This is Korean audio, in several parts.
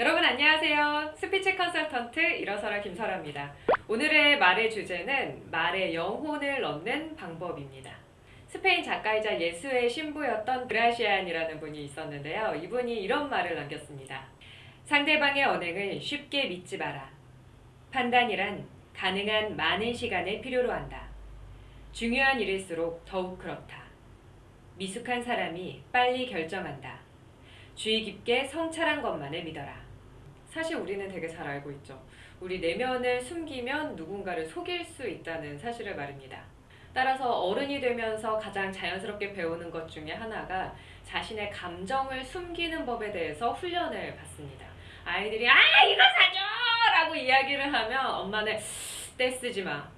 여러분 안녕하세요. 스피치 컨설턴트 일어서라 김설아입니다. 오늘의 말의 주제는 말에 영혼을 넣는 방법입니다. 스페인 작가이자 예수회 신부였던 그라시안이라는 분이 있었는데요. 이분이 이런 말을 남겼습니다. 상대방의 언행을 쉽게 믿지 마라. 판단이란 가능한 많은 시간을 필요로 한다. 중요한 일일수록 더욱 그렇다. 미숙한 사람이 빨리 결정한다. 주의 깊게 성찰한 것만을 믿어라. 사실 우리는 되게 잘 알고 있죠. 우리 내면을 숨기면 누군가를 속일 수 있다는 사실을 말입니다. 따라서 어른이 되면서 가장 자연스럽게 배우는 것 중에 하나가 자신의 감정을 숨기는 법에 대해서 훈련을 받습니다. 아이들이 아 이거 사줘! 라고 이야기를 하면 엄마는 떼쓰지 마.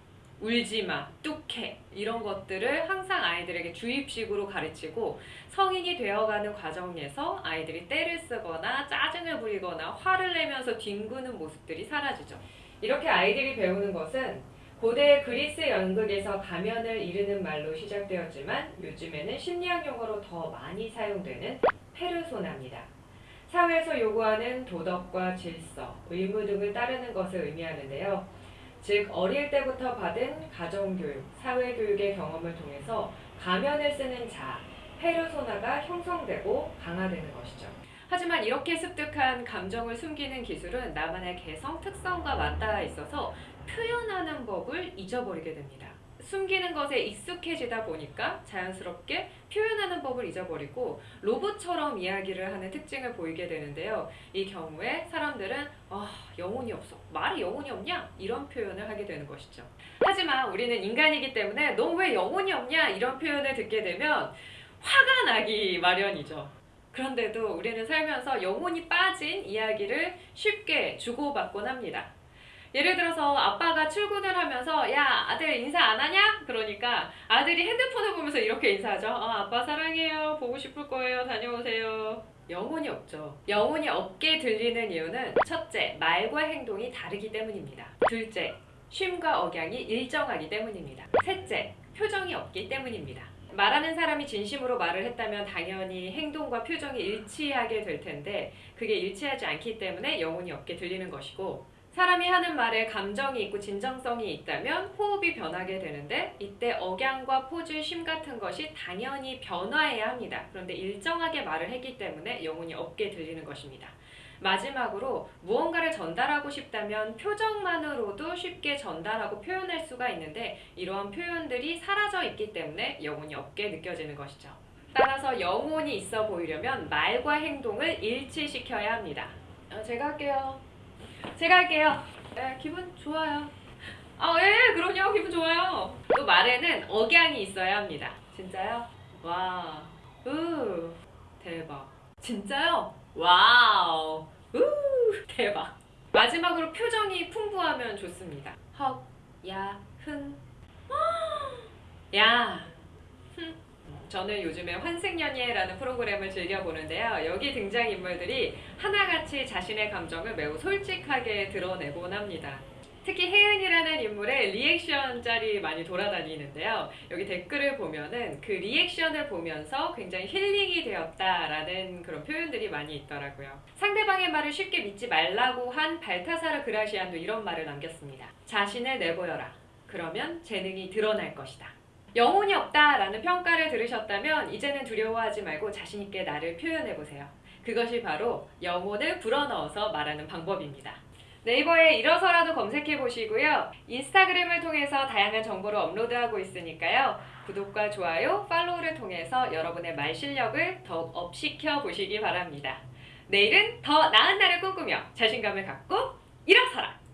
울지 마, 뚝해 이런 것들을 항상 아이들에게 주입식으로 가르치고 성인이 되어가는 과정에서 아이들이 때를 쓰거나 짜증을 부리거나 화를 내면서 뒹구는 모습들이 사라지죠. 이렇게 아이들이 배우는 것은 고대 그리스 연극에서 가면을 이르는 말로 시작되었지만 요즘에는 심리학 용어로 더 많이 사용되는 페르소나입니다. 사회에서 요구하는 도덕과 질서, 의무 등을 따르는 것을 의미하는데요. 즉 어릴 때부터 받은 가정교육, 사회교육의 경험을 통해서 가면을 쓰는 자, 페르소나가 형성되고 강화되는 것이죠. 하지만 이렇게 습득한 감정을 숨기는 기술은 나만의 개성, 특성과 맞닿아 있어서 표현하는 법을 잊어버리게 됩니다. 숨기는 것에 익숙해지다 보니까 자연스럽게 표현하는 법을 잊어버리고 로봇처럼 이야기를 하는 특징을 보이게 되는데요. 이 경우에 사람들은 아, 영혼이 없어. 말이 영혼이 없냐? 이런 표현을 하게 되는 것이죠. 하지만 우리는 인간이기 때문에 너 왜 영혼이 없냐? 이런 표현을 듣게 되면 화가 나기 마련이죠. 그런데도 우리는 살면서 영혼이 빠진 이야기를 쉽게 주고받곤 합니다. 예를 들어서 아빠가 출근을 하면서 야 아들 인사 안 하냐? 그러니까 아들이 핸드폰을 보면서 이렇게 인사하죠. 어, 아빠 사랑해요. 보고 싶을 거예요. 다녀오세요. 영혼이 없죠. 영혼이 없게 들리는 이유는 첫째, 말과 행동이 다르기 때문입니다. 둘째, 쉼과 억양이 일정하기 때문입니다. 셋째, 표정이 없기 때문입니다. 말하는 사람이 진심으로 말을 했다면 당연히 행동과 표정이 일치하게 될 텐데 그게 일치하지 않기 때문에 영혼이 없게 들리는 것이고 사람이 하는 말에 감정이 있고 진정성이 있다면 호흡이 변하게 되는데 이때 억양과 포즈, 쉼 같은 것이 당연히 변화해야 합니다. 그런데 일정하게 말을 했기 때문에 영혼이 없게 들리는 것입니다. 마지막으로 무언가를 전달하고 싶다면 표정만으로도 쉽게 전달하고 표현할 수가 있는데 이러한 표현들이 사라져 있기 때문에 영혼이 없게 느껴지는 것이죠. 따라서 영혼이 있어 보이려면 말과 행동을 일치시켜야 합니다. 어, 제가 할게요. 제가 할게요. 네, 기분 좋아요. 아, 예, 그럼요. 기분 좋아요. 또 말에는 억양이 있어야 합니다. 진짜요? 와, 우, 대박. 진짜요? 와우, 우, 대박. 마지막으로 표정이 풍부하면 좋습니다. 헉, 야, 흥, 야, 흥. 저는 요즘에 환승연애라는 프로그램을 즐겨보는데요. 여기 등장인물들이 하나같이 자신의 감정을 매우 솔직하게 드러내곤 합니다. 특히 해은이라는 인물의 리액션 짤이 많이 돌아다니는데요. 여기 댓글을 보면은 그 리액션을 보면서 굉장히 힐링이 되었다라는 그런 표현들이 많이 있더라고요. 상대방의 말을 쉽게 믿지 말라고 한 발타사르 그라시안도 이런 말을 남겼습니다. 자신을 내보여라. 그러면 재능이 드러날 것이다. 영혼이 없다라는 평가를 들으셨다면 이제는 두려워하지 말고 자신있게 나를 표현해보세요. 그것이 바로 영혼을 불어넣어서 말하는 방법입니다. 네이버에 일어서라도 검색해보시고요. 인스타그램을 통해서 다양한 정보를 업로드하고 있으니까요. 구독과 좋아요, 팔로우를 통해서 여러분의 말 실력을 더욱 업시켜 보시기 바랍니다. 내일은 더 나은 날을 꿈꾸며 자신감을 갖고 일어서라!